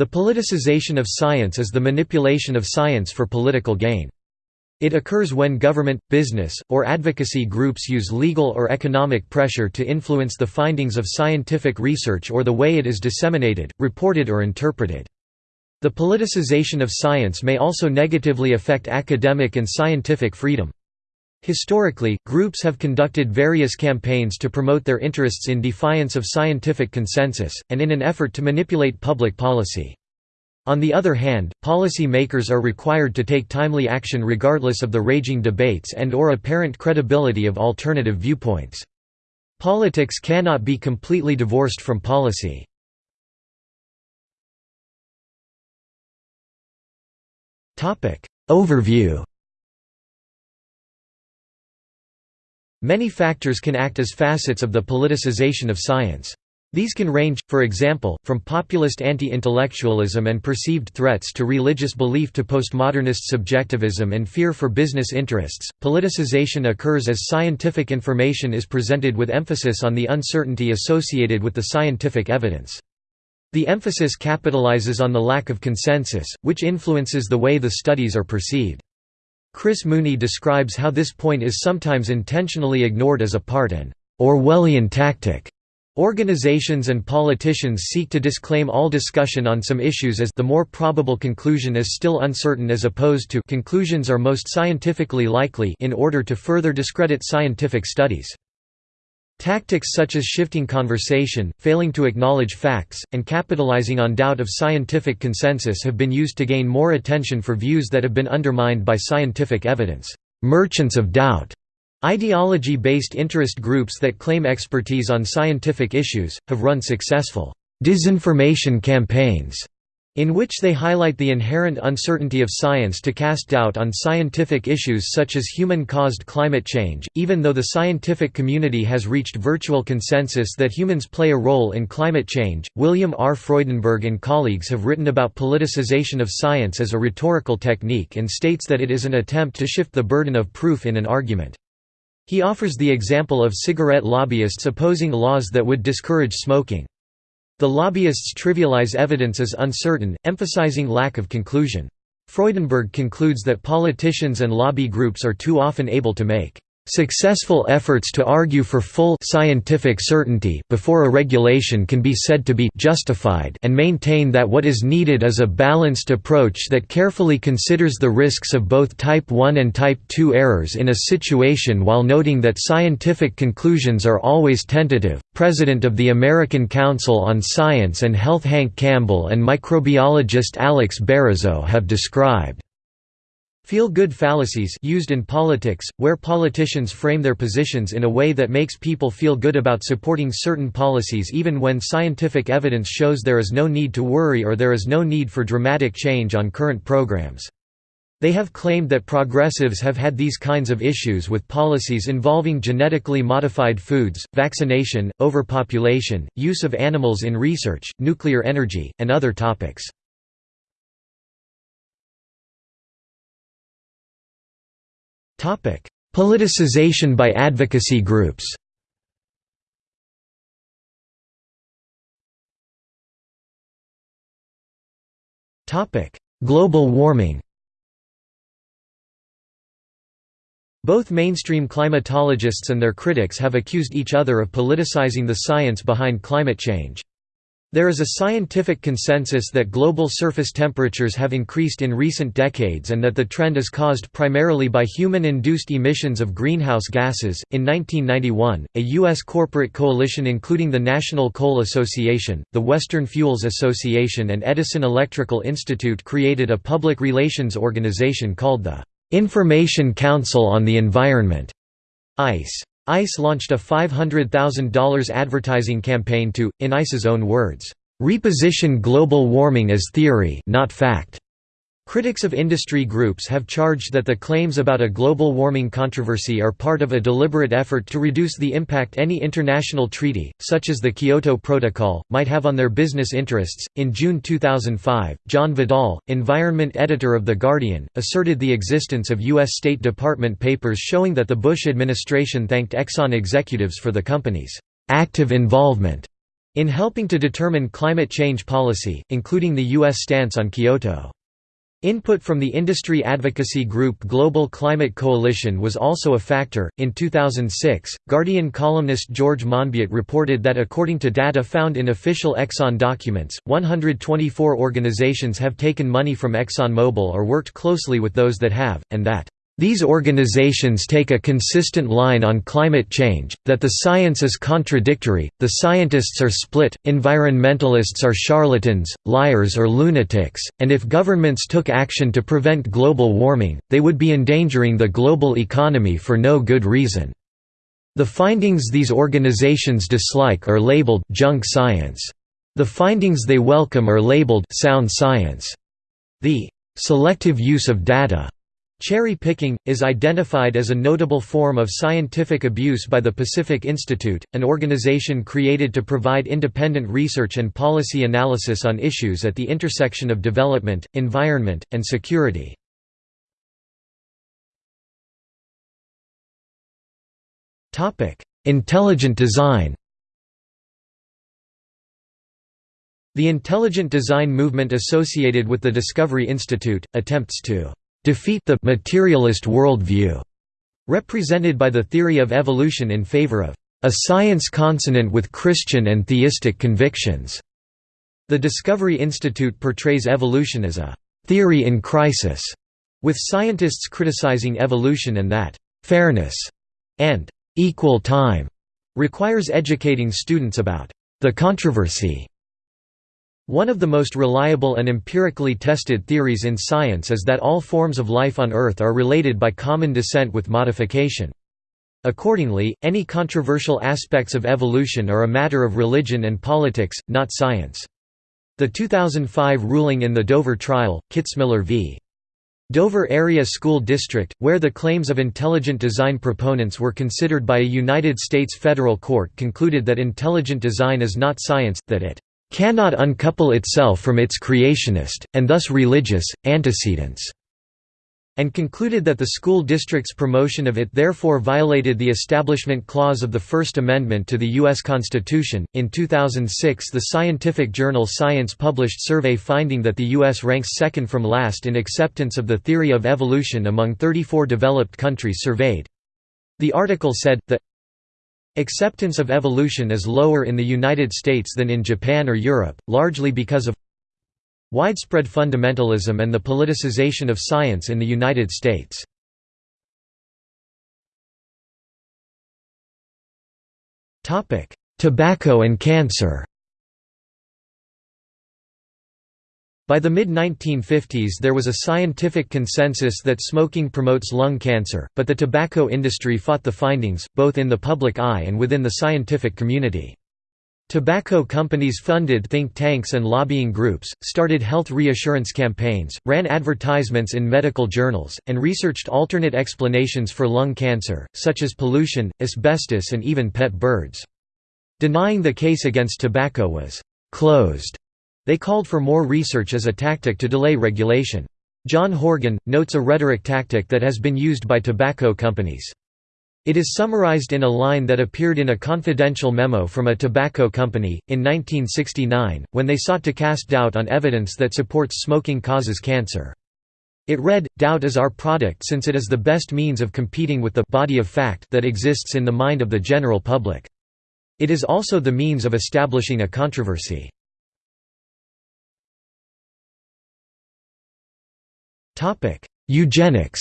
The politicization of science is the manipulation of science for political gain. It occurs when government, business, or advocacy groups use legal or economic pressure to influence the findings of scientific research or the way it is disseminated, reported or interpreted. The politicization of science may also negatively affect academic and scientific freedom. Historically, groups have conducted various campaigns to promote their interests in defiance of scientific consensus, and in an effort to manipulate public policy. On the other hand, policy makers are required to take timely action regardless of the raging debates and or apparent credibility of alternative viewpoints. Politics cannot be completely divorced from policy. Overview Many factors can act as facets of the politicization of science. These can range, for example, from populist anti-intellectualism and perceived threats to religious belief to postmodernist subjectivism and fear for business interests. Politicization occurs as scientific information is presented with emphasis on the uncertainty associated with the scientific evidence. The emphasis capitalizes on the lack of consensus, which influences the way the studies are perceived. Chris Mooney describes how this point is sometimes intentionally ignored as a part an Orwellian tactic. Organizations and politicians seek to disclaim all discussion on some issues as the more probable conclusion is still uncertain as opposed to conclusions are most scientifically likely in order to further discredit scientific studies. Tactics such as shifting conversation, failing to acknowledge facts, and capitalizing on doubt of scientific consensus have been used to gain more attention for views that have been undermined by scientific evidence. Merchants of doubt Ideology-based interest groups that claim expertise on scientific issues, have run successful disinformation campaigns in which they highlight the inherent uncertainty of science to cast doubt on scientific issues such as human-caused climate change, even though the scientific community has reached virtual consensus that humans play a role in climate change. William R. Freudenberg and colleagues have written about politicization of science as a rhetorical technique and states that it is an attempt to shift the burden of proof in an argument. He offers the example of cigarette lobbyists opposing laws that would discourage smoking. The lobbyists trivialize evidence as uncertain, emphasizing lack of conclusion. Freudenberg concludes that politicians and lobby groups are too often able to make Successful efforts to argue for full scientific certainty before a regulation can be said to be justified and maintain that what is needed is a balanced approach that carefully considers the risks of both type 1 and type 2 errors in a situation while noting that scientific conclusions are always tentative. President of the American Council on Science and Health Hank Campbell and microbiologist Alex Berezow have described Feel-good fallacies used in politics, where politicians frame their positions in a way that makes people feel good about supporting certain policies even when scientific evidence shows there is no need to worry or there is no need for dramatic change on current programs. They have claimed that progressives have had these kinds of issues with policies involving genetically modified foods, vaccination, overpopulation, use of animals in research, nuclear energy, and other topics. Topic: Politicization by advocacy groups. Topic: Global warming. Both mainstream climatologists and their critics have accused each other of politicizing the science behind climate change. There is a scientific consensus that global surface temperatures have increased in recent decades and that the trend is caused primarily by human induced emissions of greenhouse gases. In 1991, a U.S. corporate coalition including the National Coal Association, the Western Fuels Association, and Edison Electrical Institute created a public relations organization called the Information Council on the Environment. ICE. ICE launched a $500,000 advertising campaign to, in ICE's own words, "...reposition global warming as theory not fact." Critics of industry groups have charged that the claims about a global warming controversy are part of a deliberate effort to reduce the impact any international treaty, such as the Kyoto Protocol, might have on their business interests. In June 2005, John Vidal, environment editor of The Guardian, asserted the existence of U.S. State Department papers showing that the Bush administration thanked Exxon executives for the company's active involvement in helping to determine climate change policy, including the U.S. stance on Kyoto. Input from the industry advocacy group Global Climate Coalition was also a factor. In 2006, Guardian columnist George Monbiot reported that according to data found in official Exxon documents, 124 organizations have taken money from ExxonMobil or worked closely with those that have, and that these organizations take a consistent line on climate change, that the science is contradictory, the scientists are split, environmentalists are charlatans, liars or lunatics, and if governments took action to prevent global warming, they would be endangering the global economy for no good reason. The findings these organizations dislike are labeled junk science. The findings they welcome are labeled sound science. The selective use of data Cherry picking, is identified as a notable form of scientific abuse by the Pacific Institute, an organization created to provide independent research and policy analysis on issues at the intersection of development, environment, and security. Intelligent design The intelligent design movement associated with the Discovery Institute, attempts to defeat the materialist worldview represented by the theory of evolution in favor of a science consonant with Christian and theistic convictions. The Discovery Institute portrays evolution as a theory in crisis, with scientists criticizing evolution and that fairness and equal time requires educating students about the controversy one of the most reliable and empirically tested theories in science is that all forms of life on Earth are related by common descent with modification. Accordingly, any controversial aspects of evolution are a matter of religion and politics, not science. The 2005 ruling in the Dover trial, Kitzmiller v. Dover Area School District, where the claims of intelligent design proponents were considered by a United States federal court concluded that intelligent design is not science, that it cannot uncouple itself from its creationist, and thus religious, antecedents and concluded that the school district's promotion of it therefore violated the Establishment Clause of the First Amendment to the U.S. Constitution. In 2006, the scientific journal Science published survey finding that the U.S. ranks second from last in acceptance of the theory of evolution among 34 developed countries surveyed. The article said, the Acceptance of evolution is lower in the United States than in Japan or Europe, largely because of widespread fundamentalism and the politicization of science in the United States. Tobacco and cancer By the mid-1950s there was a scientific consensus that smoking promotes lung cancer, but the tobacco industry fought the findings, both in the public eye and within the scientific community. Tobacco companies funded think tanks and lobbying groups, started health reassurance campaigns, ran advertisements in medical journals, and researched alternate explanations for lung cancer, such as pollution, asbestos and even pet birds. Denying the case against tobacco was «closed» They called for more research as a tactic to delay regulation. John Horgan, notes a rhetoric tactic that has been used by tobacco companies. It is summarized in a line that appeared in a confidential memo from a tobacco company, in 1969, when they sought to cast doubt on evidence that supports smoking causes cancer. It read, Doubt is our product since it is the best means of competing with the body of fact that exists in the mind of the general public. It is also the means of establishing a controversy. Eugenics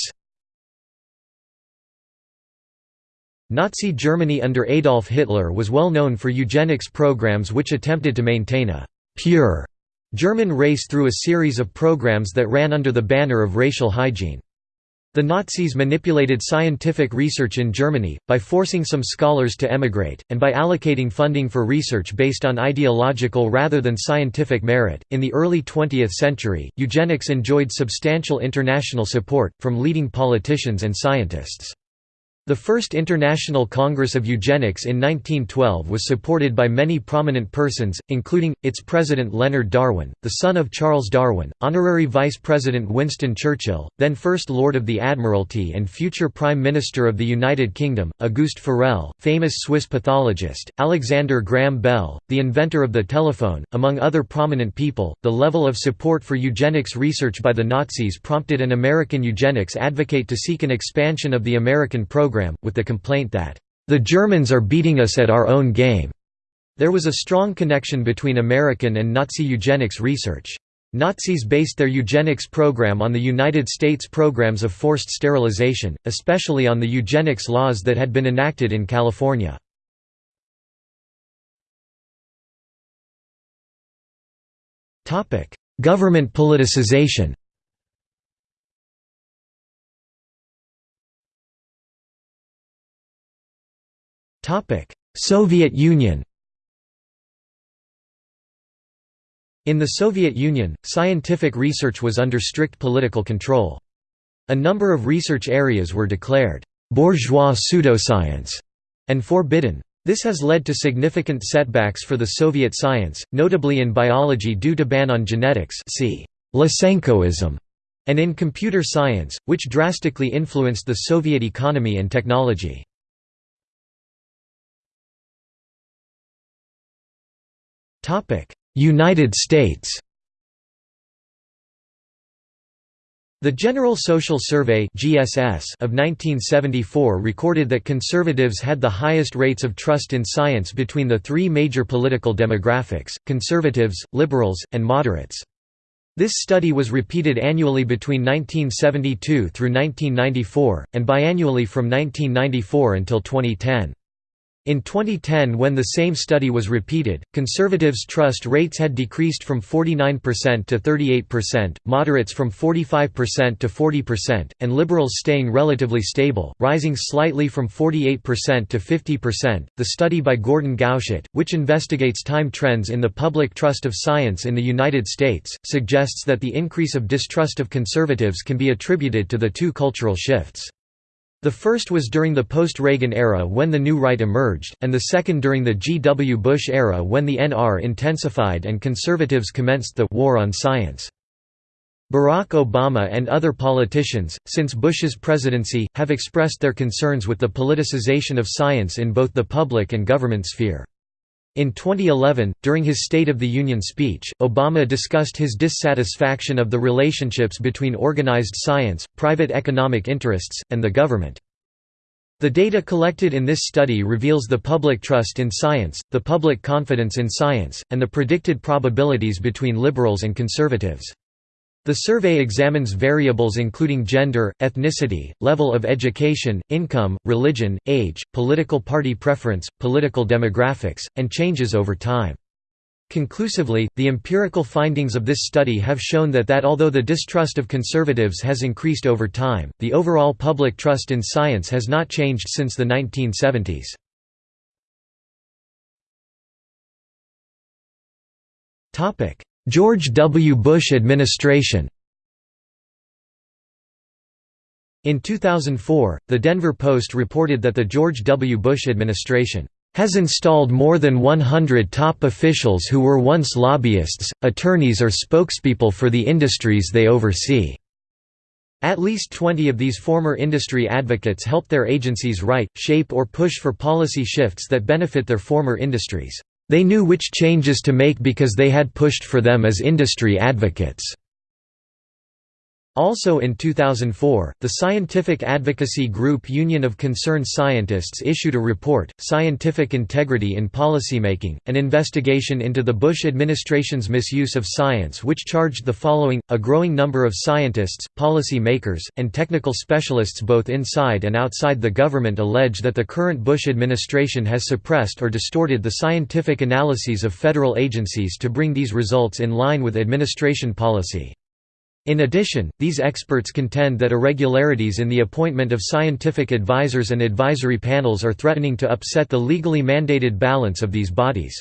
Nazi Germany under Adolf Hitler was well known for eugenics programs which attempted to maintain a «pure» German race through a series of programs that ran under the banner of racial hygiene. The Nazis manipulated scientific research in Germany, by forcing some scholars to emigrate, and by allocating funding for research based on ideological rather than scientific merit. In the early 20th century, eugenics enjoyed substantial international support, from leading politicians and scientists. The first International Congress of Eugenics in 1912 was supported by many prominent persons, including, its president Leonard Darwin, the son of Charles Darwin, honorary Vice President Winston Churchill, then First Lord of the Admiralty and future Prime Minister of the United Kingdom, Auguste Forel, famous Swiss pathologist, Alexander Graham Bell, the inventor of the telephone, among other prominent people. The level of support for eugenics research by the Nazis prompted an American eugenics advocate to seek an expansion of the American program program, with the complaint that, "...the Germans are beating us at our own game." There was a strong connection between American and Nazi eugenics research. Nazis based their eugenics program on the United States programs of forced sterilization, especially on the eugenics laws that had been enacted in California. Government politicization Soviet Union In the Soviet Union, scientific research was under strict political control. A number of research areas were declared «bourgeois pseudoscience» and forbidden. This has led to significant setbacks for the Soviet science, notably in biology due to ban on genetics see Lysenkoism, and in computer science, which drastically influenced the Soviet economy and technology. United States The General Social Survey (GSS) of 1974 recorded that conservatives had the highest rates of trust in science between the three major political demographics: conservatives, liberals, and moderates. This study was repeated annually between 1972 through 1994 and biannually from 1994 until 2010. In 2010 when the same study was repeated, conservatives' trust rates had decreased from 49% to 38%, moderates from 45% to 40%, and liberals staying relatively stable, rising slightly from 48% to 50%. The study by Gordon Gauchat, which investigates time trends in the public trust of science in the United States, suggests that the increase of distrust of conservatives can be attributed to the two cultural shifts. The first was during the post-Reagan era when the New Right emerged, and the second during the G. W. Bush era when the NR intensified and conservatives commenced the «war on science». Barack Obama and other politicians, since Bush's presidency, have expressed their concerns with the politicization of science in both the public and government sphere. In 2011, during his State of the Union speech, Obama discussed his dissatisfaction of the relationships between organized science, private economic interests, and the government. The data collected in this study reveals the public trust in science, the public confidence in science, and the predicted probabilities between liberals and conservatives. The survey examines variables including gender, ethnicity, level of education, income, religion, age, political party preference, political demographics, and changes over time. Conclusively, the empirical findings of this study have shown that that although the distrust of conservatives has increased over time, the overall public trust in science has not changed since the 1970s. George W. Bush administration In 2004, The Denver Post reported that the George W. Bush administration has installed more than 100 top officials who were once lobbyists, attorneys or spokespeople for the industries they oversee. At least 20 of these former industry advocates helped their agencies write, shape or push for policy shifts that benefit their former industries. They knew which changes to make because they had pushed for them as industry advocates. Also in 2004, the scientific advocacy group Union of Concerned Scientists issued a report, Scientific Integrity in Policymaking, an investigation into the Bush administration's misuse of science which charged the following, a growing number of scientists, policy makers, and technical specialists both inside and outside the government allege that the current Bush administration has suppressed or distorted the scientific analyses of federal agencies to bring these results in line with administration policy. In addition, these experts contend that irregularities in the appointment of scientific advisors and advisory panels are threatening to upset the legally mandated balance of these bodies.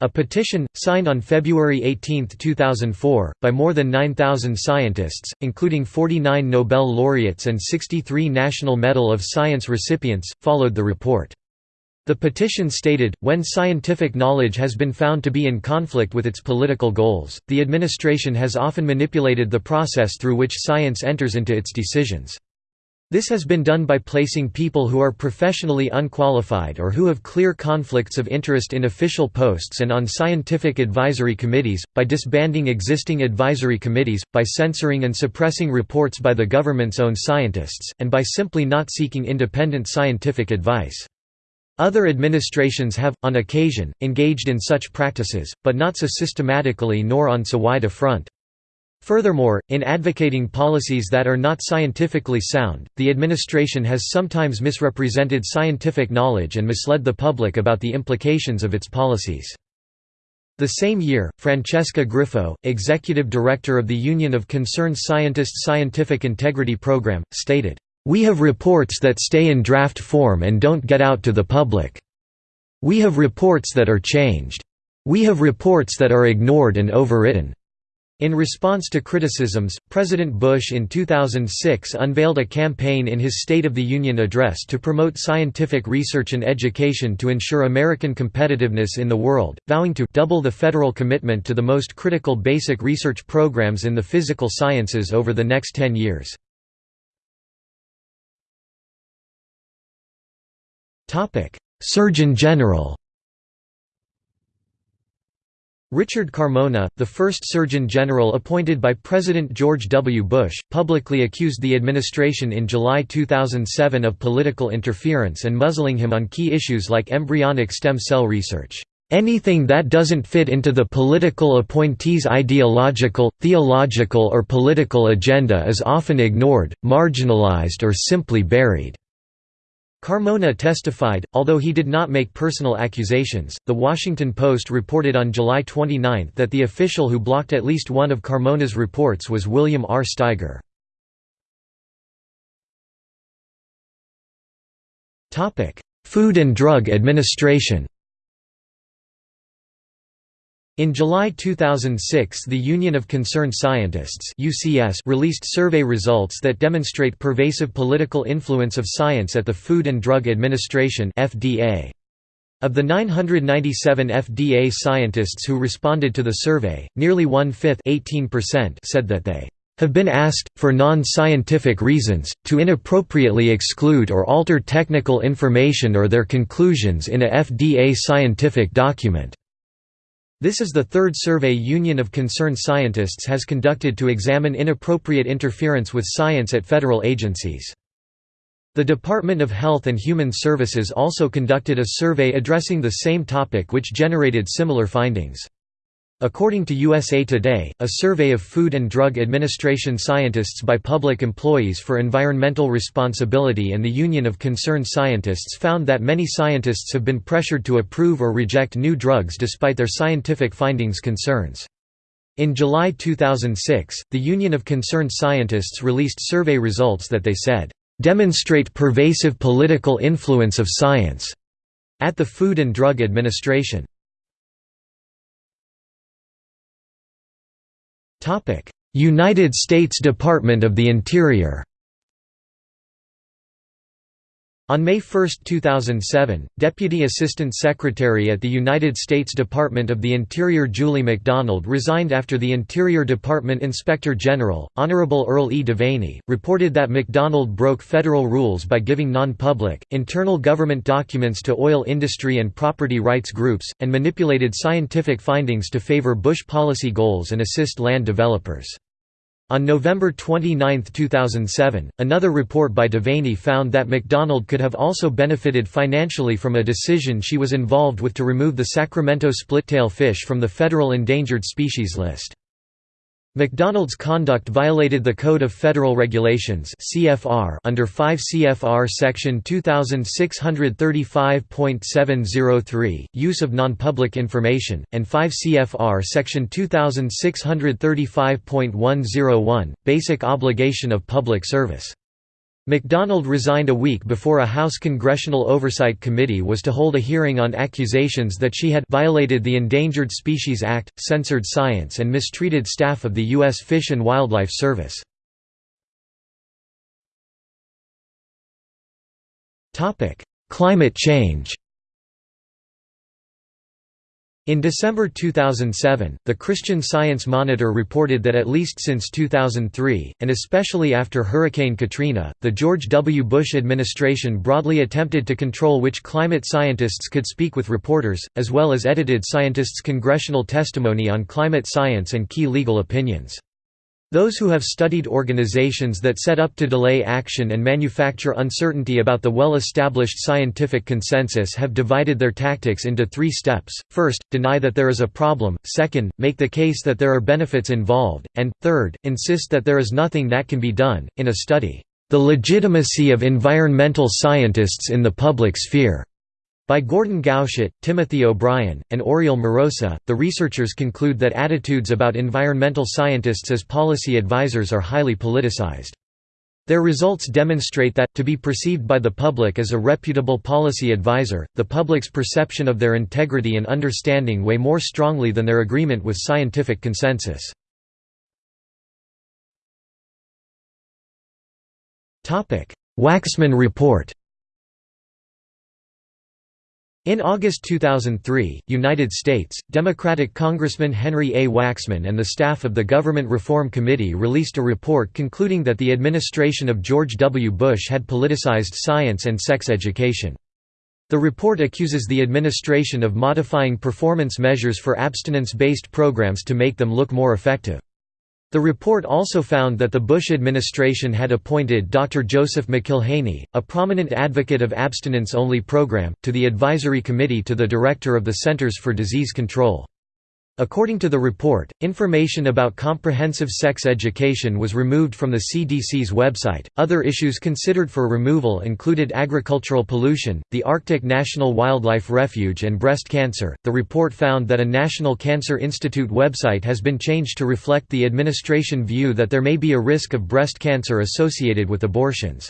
A petition, signed on February 18, 2004, by more than 9,000 scientists, including 49 Nobel laureates and 63 National Medal of Science recipients, followed the report. The petition stated, when scientific knowledge has been found to be in conflict with its political goals, the administration has often manipulated the process through which science enters into its decisions. This has been done by placing people who are professionally unqualified or who have clear conflicts of interest in official posts and on scientific advisory committees, by disbanding existing advisory committees, by censoring and suppressing reports by the government's own scientists, and by simply not seeking independent scientific advice. Other administrations have, on occasion, engaged in such practices, but not so systematically nor on so wide a front. Furthermore, in advocating policies that are not scientifically sound, the administration has sometimes misrepresented scientific knowledge and misled the public about the implications of its policies. The same year, Francesca Grifo, executive director of the Union of Concerned Scientists Scientific Integrity Program, stated, "...we have reports that stay in draft form and don't get out to the public. We have reports that are changed. We have reports that are ignored and overwritten. In response to criticisms, President Bush in 2006 unveiled a campaign in his State of the Union address to promote scientific research and education to ensure American competitiveness in the world, vowing to double the federal commitment to the most critical basic research programs in the physical sciences over the next 10 years. Surgeon General Richard Carmona, the first Surgeon General appointed by President George W. Bush, publicly accused the administration in July 2007 of political interference and muzzling him on key issues like embryonic stem cell research. Anything that doesn't fit into the political appointee's ideological, theological or political agenda is often ignored, marginalized or simply buried. Carmona testified, although he did not make personal accusations. The Washington Post reported on July 29 that the official who blocked at least one of Carmona's reports was William R. Steiger. Food and Drug Administration in July 2006 the Union of Concerned Scientists UCS released survey results that demonstrate pervasive political influence of science at the Food and Drug Administration FDA. Of the 997 FDA scientists who responded to the survey, nearly one-fifth said that they have been asked, for non-scientific reasons, to inappropriately exclude or alter technical information or their conclusions in a FDA scientific document. This is the third survey Union of Concerned Scientists has conducted to examine inappropriate interference with science at federal agencies. The Department of Health and Human Services also conducted a survey addressing the same topic which generated similar findings. According to USA Today, a survey of Food and Drug Administration scientists by public employees for environmental responsibility and the Union of Concerned Scientists found that many scientists have been pressured to approve or reject new drugs despite their scientific findings concerns. In July 2006, the Union of Concerned Scientists released survey results that they said, "...demonstrate pervasive political influence of science." at the Food and Drug Administration. United States Department of the Interior on May 1, 2007, Deputy Assistant Secretary at the United States Department of the Interior Julie McDonald resigned after the Interior Department Inspector General, Honorable Earl E. Devaney, reported that McDonald broke federal rules by giving non-public, internal government documents to oil industry and property rights groups, and manipulated scientific findings to favor Bush policy goals and assist land developers. On November 29, 2007, another report by Devaney found that McDonald could have also benefited financially from a decision she was involved with to remove the Sacramento splittail fish from the federal endangered species list. McDonald's conduct violated the Code of Federal Regulations (CFR) under 5 CFR section 2635.703, use of non-public information, and 5 CFR section 2635.101, basic obligation of public service. MacDonald resigned a week before a House Congressional Oversight Committee was to hold a hearing on accusations that she had violated the Endangered Species Act, censored science and mistreated staff of the U.S. Fish and Wildlife Service. Climate change in December 2007, the Christian Science Monitor reported that at least since 2003, and especially after Hurricane Katrina, the George W. Bush administration broadly attempted to control which climate scientists could speak with reporters, as well as edited scientists' congressional testimony on climate science and key legal opinions. Those who have studied organizations that set up to delay action and manufacture uncertainty about the well-established scientific consensus have divided their tactics into three steps, first, deny that there is a problem, second, make the case that there are benefits involved, and, third, insist that there is nothing that can be done. In a study, "'The Legitimacy of Environmental Scientists in the Public Sphere' By Gordon Gauchat, Timothy O'Brien, and Oriol Mirosa, the researchers conclude that attitudes about environmental scientists as policy advisors are highly politicized. Their results demonstrate that, to be perceived by the public as a reputable policy advisor, the public's perception of their integrity and understanding weigh more strongly than their agreement with scientific consensus. Waxman Report in August 2003, United States, Democratic Congressman Henry A. Waxman and the staff of the Government Reform Committee released a report concluding that the administration of George W. Bush had politicized science and sex education. The report accuses the administration of modifying performance measures for abstinence-based programs to make them look more effective. The report also found that the Bush administration had appointed Dr. Joseph McIlhaney, a prominent advocate of abstinence-only program, to the advisory committee to the director of the Centers for Disease Control. According to the report, information about comprehensive sex education was removed from the CDC's website. Other issues considered for removal included agricultural pollution, the Arctic National Wildlife Refuge, and breast cancer. The report found that a National Cancer Institute website has been changed to reflect the administration view that there may be a risk of breast cancer associated with abortions.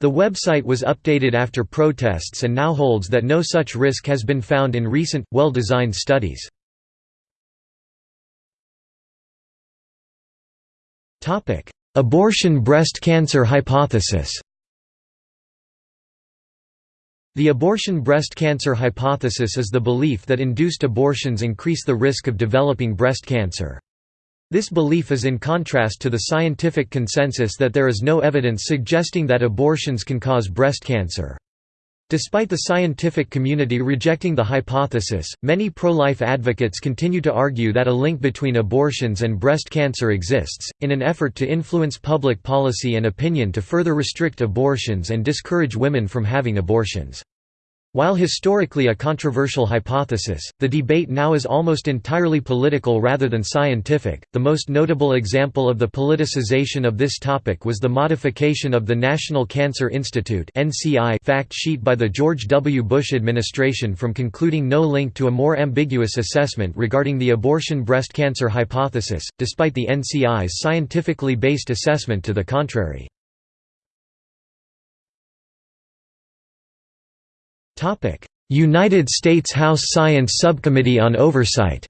The website was updated after protests and now holds that no such risk has been found in recent, well-designed studies. Topic: Abortion breast cancer hypothesis. The abortion breast cancer hypothesis is the belief that induced abortions increase the risk of developing breast cancer. This belief is in contrast to the scientific consensus that there is no evidence suggesting that abortions can cause breast cancer. Despite the scientific community rejecting the hypothesis, many pro-life advocates continue to argue that a link between abortions and breast cancer exists, in an effort to influence public policy and opinion to further restrict abortions and discourage women from having abortions. While historically a controversial hypothesis, the debate now is almost entirely political rather than scientific. The most notable example of the politicization of this topic was the modification of the National Cancer Institute (NCI) fact sheet by the George W. Bush administration from concluding no link to a more ambiguous assessment regarding the abortion breast cancer hypothesis, despite the NCI's scientifically based assessment to the contrary. United States House Science Subcommittee on Oversight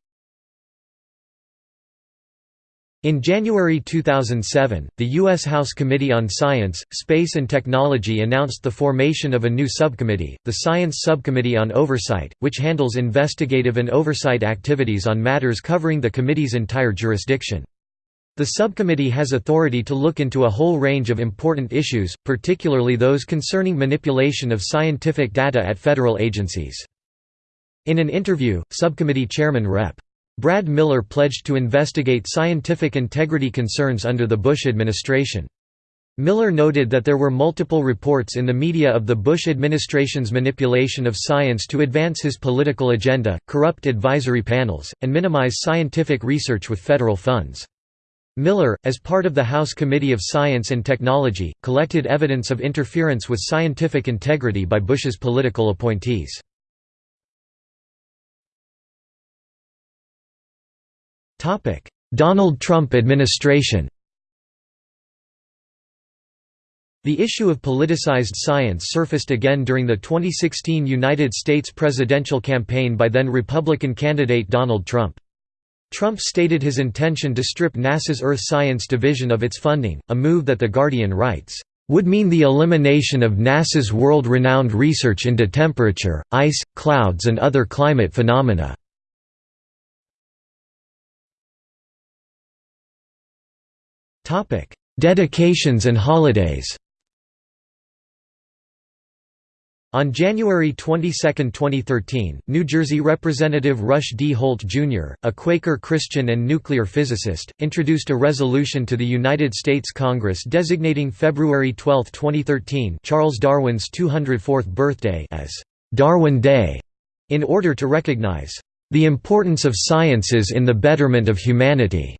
in January 2007, the U.S. House Committee on Science, Space and Technology announced the formation of a new subcommittee, the Science Subcommittee on Oversight, which handles investigative and oversight activities on matters covering the committee's entire jurisdiction. The subcommittee has authority to look into a whole range of important issues, particularly those concerning manipulation of scientific data at federal agencies. In an interview, subcommittee chairman Rep. Brad Miller pledged to investigate scientific integrity concerns under the Bush administration. Miller noted that there were multiple reports in the media of the Bush administration's manipulation of science to advance his political agenda, corrupt advisory panels, and minimize scientific research with federal funds. Miller, as part of the House Committee of Science and Technology, collected evidence of interference with scientific integrity by Bush's political appointees. Donald Trump administration The issue of politicized science surfaced again during the 2016 United States presidential campaign by then Republican candidate Donald Trump. Trump stated his intention to strip NASA's Earth Science Division of its funding, a move that The Guardian writes, "...would mean the elimination of NASA's world-renowned research into temperature, ice, clouds and other climate phenomena." Dedications and holidays On January 22, 2013, New Jersey Representative Rush D. Holt, Jr., a Quaker Christian and nuclear physicist, introduced a resolution to the United States Congress designating February 12, 2013 Charles Darwin's 204th birthday as «Darwin Day» in order to recognize «the importance of sciences in the betterment of humanity».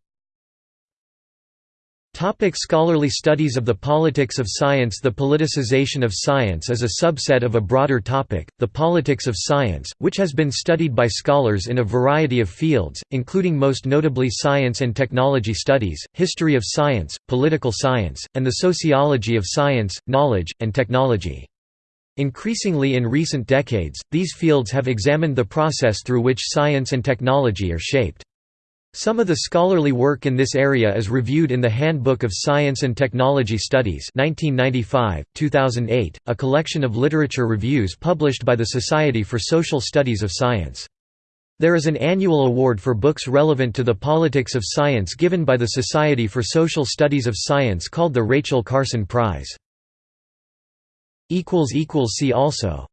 Topic scholarly studies of the politics of science The politicization of science is a subset of a broader topic, the politics of science, which has been studied by scholars in a variety of fields, including most notably science and technology studies, history of science, political science, and the sociology of science, knowledge, and technology. Increasingly in recent decades, these fields have examined the process through which science and technology are shaped. Some of the scholarly work in this area is reviewed in the Handbook of Science and Technology Studies 1995, 2008, a collection of literature reviews published by the Society for Social Studies of Science. There is an annual award for books relevant to the politics of science given by the Society for Social Studies of Science called the Rachel Carson Prize. See also